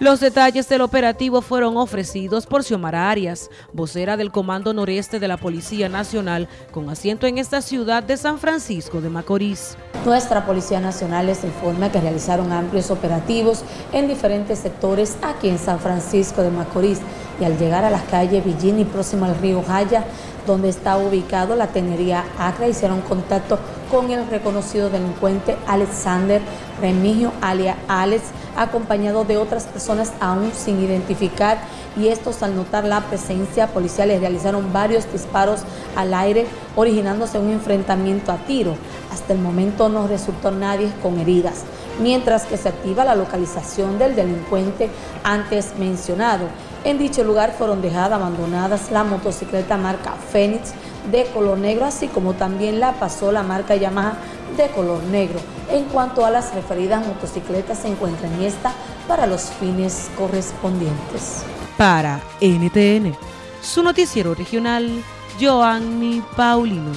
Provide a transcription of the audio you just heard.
Los detalles del operativo fueron ofrecidos por Xiomara Arias, vocera del Comando Noreste de la Policía Nacional, con asiento en esta ciudad de San Francisco de Macorís. Nuestra Policía Nacional les informa que realizaron amplios operativos en diferentes sectores aquí en San Francisco de Macorís y al llegar a las calles Villini próximo al río Jaya, donde está ubicado la tenería Acra, hicieron contacto con el reconocido delincuente Alexander Remigio alia Alex, acompañado de otras personas aún sin identificar y estos al notar la presencia policial les realizaron varios disparos al aire originándose un enfrentamiento a tiro. Hasta el momento no resultó nadie con heridas, mientras que se activa la localización del delincuente antes mencionado. En dicho lugar fueron dejadas abandonadas la motocicleta marca Fénix de color negro, así como también la pasó la marca Yamaha de color negro. En cuanto a las referidas motocicletas, se encuentran en esta para los fines correspondientes. Para NTN, su noticiero regional, Joanny Paulino.